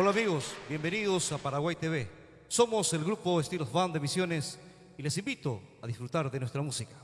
Hola amigos, bienvenidos a Paraguay TV. Somos el grupo Estilos Band de Misiones y les invito a disfrutar de nuestra música.